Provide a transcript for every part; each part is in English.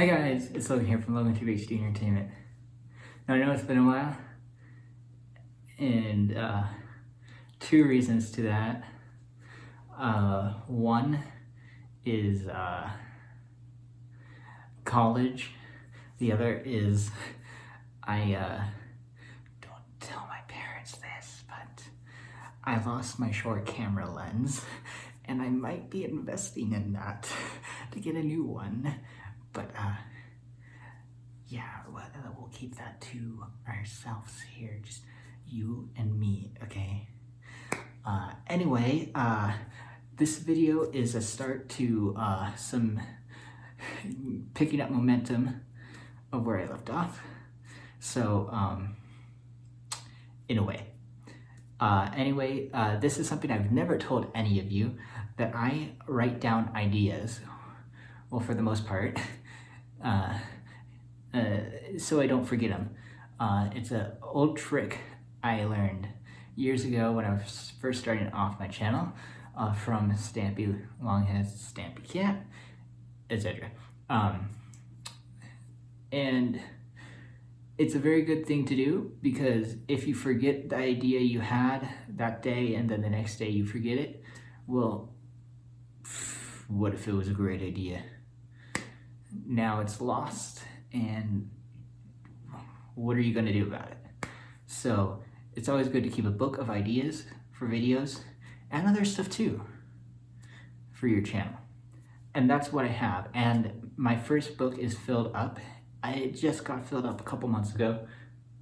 Hi guys, it's Logan here from Logan Tube HD Entertainment. Now I know it's been a while, and uh, two reasons to that. Uh, one is uh, college. The other is I uh, don't tell my parents this, but I lost my short camera lens, and I might be investing in that to get a new one. But uh, yeah, well, we'll keep that to ourselves here, just you and me, okay? Uh, anyway, uh, this video is a start to uh, some picking up momentum of where I left off. So, um, in a way. Uh, anyway, uh, this is something I've never told any of you, that I write down ideas, well, for the most part, uh, uh, so I don't forget them. Uh, it's an old trick I learned years ago when I was first starting off my channel uh, from Stampy Longhead, Stampy Cat, etc. Um, and it's a very good thing to do because if you forget the idea you had that day and then the next day you forget it, well, what if it was a great idea? Now it's lost and what are you going to do about it? So it's always good to keep a book of ideas for videos and other stuff too for your channel. And that's what I have. And my first book is filled up. I just got filled up a couple months ago.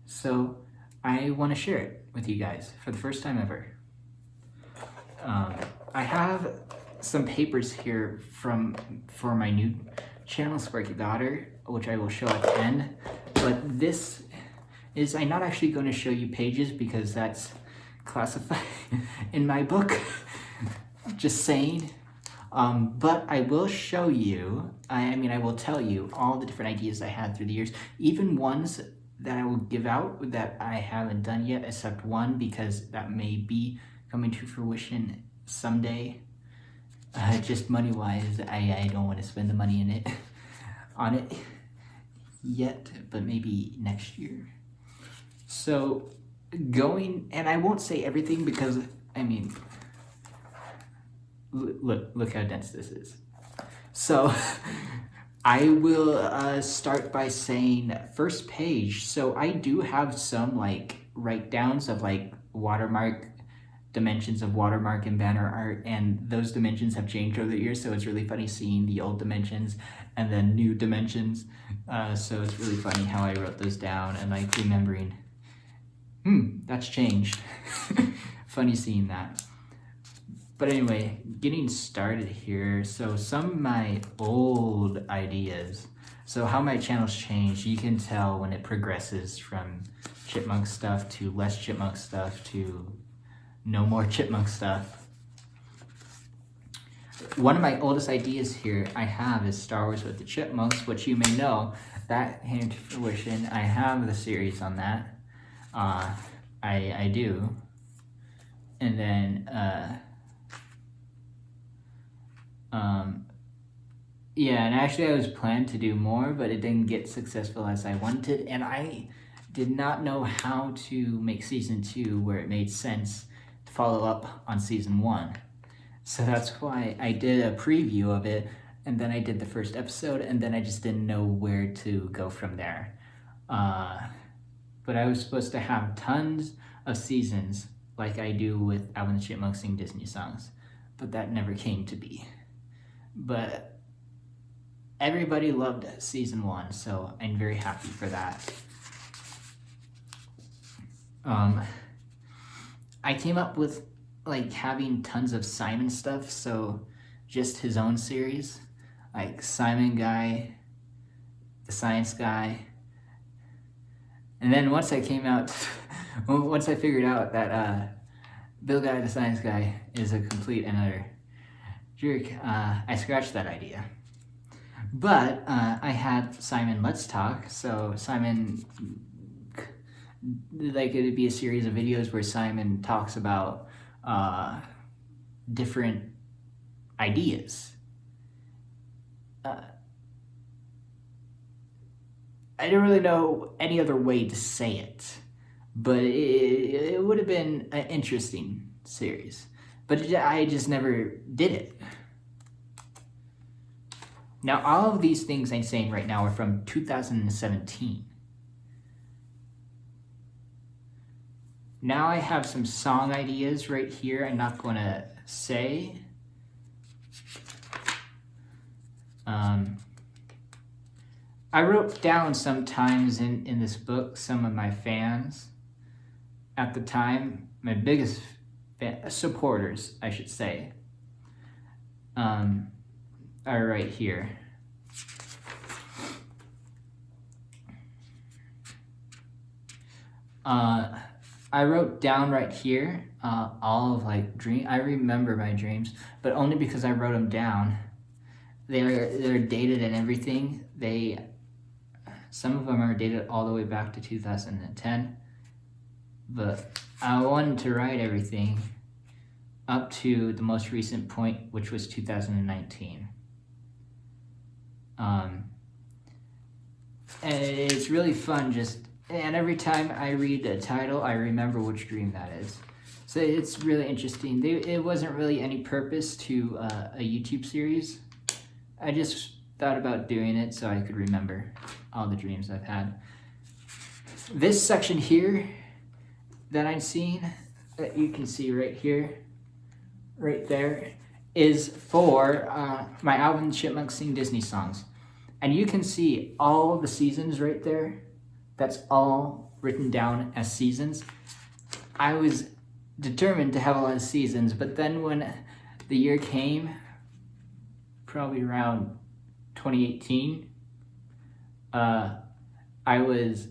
So I want to share it with you guys for the first time ever. Um, I have some papers here from for my new channel Sparky Daughter, which I will show at the end. But this is, I'm not actually going to show you pages because that's classified in my book. Just saying. Um, but I will show you, I, I mean, I will tell you all the different ideas I had through the years, even ones that I will give out that I haven't done yet, except one, because that may be coming to fruition someday. Uh, just money wise, I, I don't want to spend the money in it on it yet, but maybe next year. So going, and I won't say everything because, I mean, look, look how dense this is. So I will uh, start by saying first page. So I do have some like write downs of like watermark dimensions of watermark and banner art and those dimensions have changed over the years so it's really funny seeing the old dimensions and then new dimensions. Uh, so it's really funny how I wrote those down and like remembering hmm that's changed. Funny seeing that. But anyway getting started here so some of my old ideas. So how my channels change you can tell when it progresses from chipmunk stuff to less chipmunk stuff to no more chipmunk stuff. One of my oldest ideas here I have is Star Wars with the Chipmunks, which you may know, that came to fruition. I have the series on that. Uh, I, I do. And then, uh, um, yeah, and actually I was planned to do more, but it didn't get successful as I wanted. And I did not know how to make season two where it made sense follow up on season one. So that's why I did a preview of it and then I did the first episode and then I just didn't know where to go from there. Uh, but I was supposed to have tons of seasons like I do with Alvin the Chipmunk Sing Disney songs, but that never came to be. But everybody loved season one, so I'm very happy for that. Um, I came up with like having tons of Simon stuff, so just his own series, like Simon Guy, the Science Guy. And then once I came out, once I figured out that uh, Bill Nye, the Science Guy, is a complete and utter jerk, uh, I scratched that idea. But uh, I had Simon Let's Talk, so Simon like it'd be a series of videos where Simon talks about uh, different ideas. Uh, I don't really know any other way to say it, but it, it would have been an interesting series. But I just never did it. Now, all of these things I'm saying right now are from 2017. Now I have some song ideas right here I'm not going to say. Um, I wrote down sometimes in, in this book some of my fans at the time, my biggest fan, supporters, I should say, um, are right here. Uh, I wrote down right here uh, all of like dream. I remember my dreams, but only because I wrote them down. They're they're dated and everything. They some of them are dated all the way back to 2010, but I wanted to write everything up to the most recent point, which was 2019. Um, and it's really fun just and every time I read a title, I remember which dream that is. So it's really interesting. They, it wasn't really any purpose to uh, a YouTube series. I just thought about doing it so I could remember all the dreams I've had. This section here that I'm seeing, that you can see right here, right there, is for uh, my album Chipmunk Sing Disney songs. And you can see all the seasons right there that's all written down as seasons. I was determined to have a lot of seasons, but then when the year came, probably around 2018, uh, I was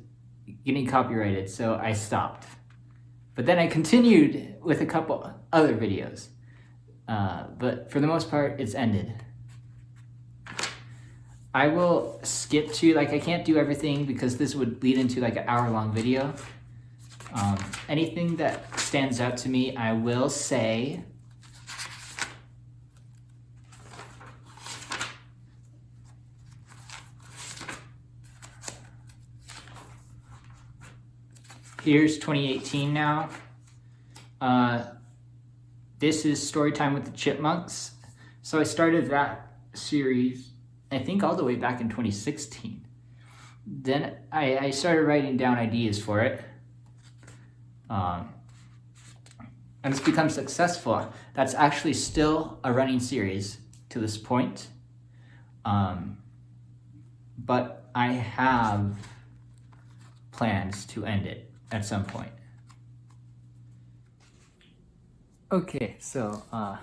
getting copyrighted, so I stopped. But then I continued with a couple other videos. Uh, but for the most part, it's ended. I will skip to, like I can't do everything because this would lead into like an hour long video. Um, anything that stands out to me, I will say. Here's 2018 now. Uh, this is Storytime with the Chipmunks. So I started that series I think all the way back in 2016. Then I, I started writing down ideas for it. Um, and it's become successful. That's actually still a running series to this point. Um, but I have plans to end it at some point. Okay, so uh,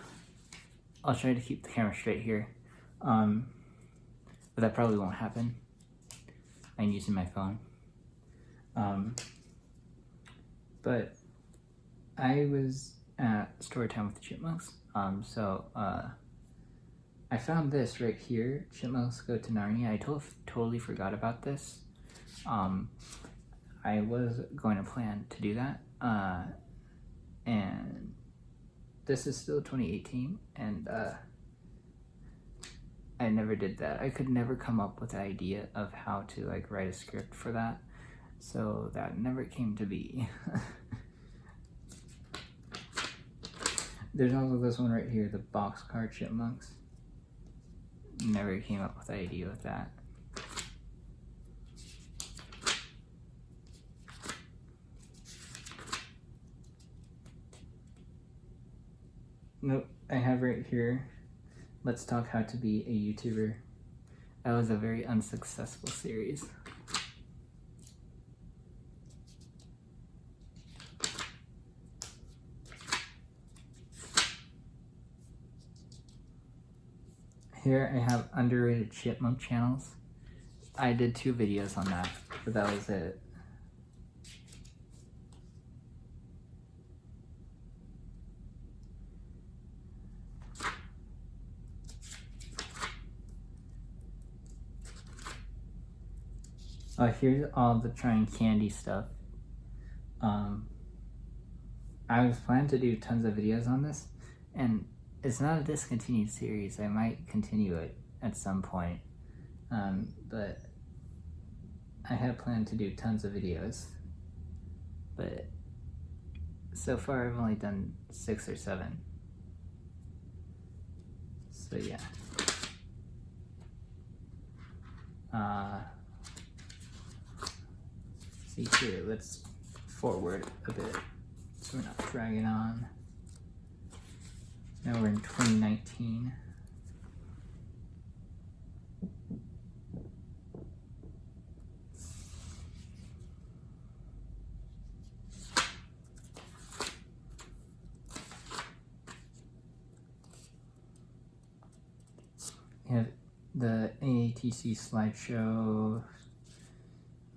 I'll try to keep the camera straight here. Um, but that probably won't happen. I'm using my phone. Um, but I was at Storytime with the Chipmunks, um, so uh, I found this right here, Chipmunks Go to Narnia. I to totally forgot about this. Um, I was going to plan to do that, uh, and this is still 2018, and uh, I never did that. I could never come up with the idea of how to like write a script for that. So that never came to be. There's also this one right here, the boxcar chipmunks. Never came up with the idea with that. Nope, I have right here Let's Talk How to Be a YouTuber. That was a very unsuccessful series. Here I have underrated chipmunk channels. I did two videos on that, but that was it. Uh, here's all the trying candy stuff. Um, I was planning to do tons of videos on this, and it's not a discontinued series. I might continue it at some point, um, but I had planned to do tons of videos, but so far I've only done six or seven. So yeah. Uh, see here, let's forward a bit so we're not dragging on. Now we're in 2019. We have the AATC slideshow.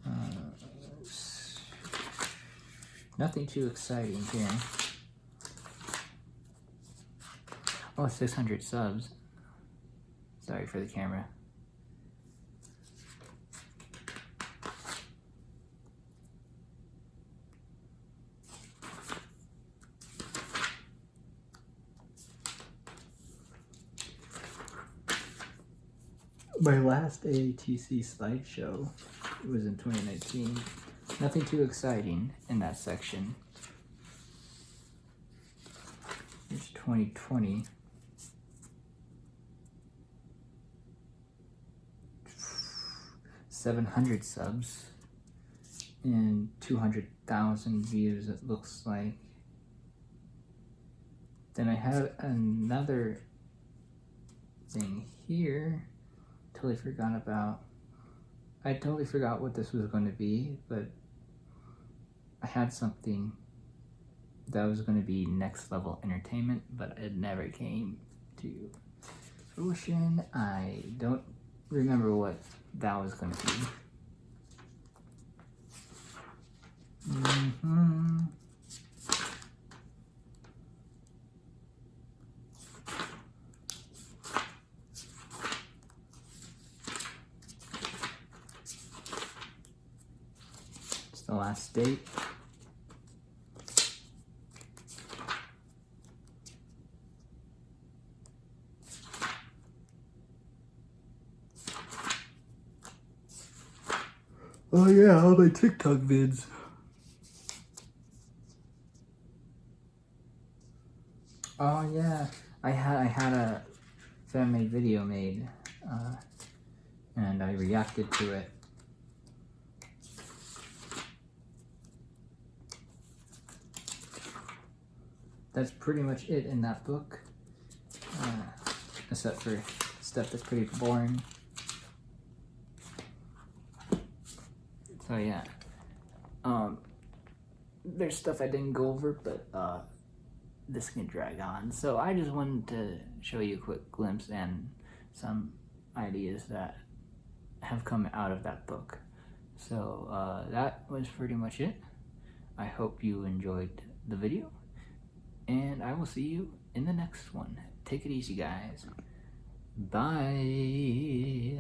Uh, nothing too exciting here. Oh, 600 subs. Sorry for the camera. My last AATC slideshow was in 2019. Nothing too exciting in that section. Here's 2020. Seven hundred subs and two hundred thousand views. It looks like. Then I have another thing here. Totally forgot about. I totally forgot what this was going to be, but I had something that was going to be next level entertainment, but it never came to fruition. I don't remember what that was going to be. Mm-hmm. It's the last date. Oh yeah, all my TikTok vids. Oh yeah, I had I had a fan made video made, uh, and I reacted to it. That's pretty much it in that book, uh, except for stuff that's pretty boring. So yeah, um, there's stuff I didn't go over, but uh, this can drag on. So I just wanted to show you a quick glimpse and some ideas that have come out of that book. So uh, that was pretty much it. I hope you enjoyed the video, and I will see you in the next one. Take it easy, guys. Bye.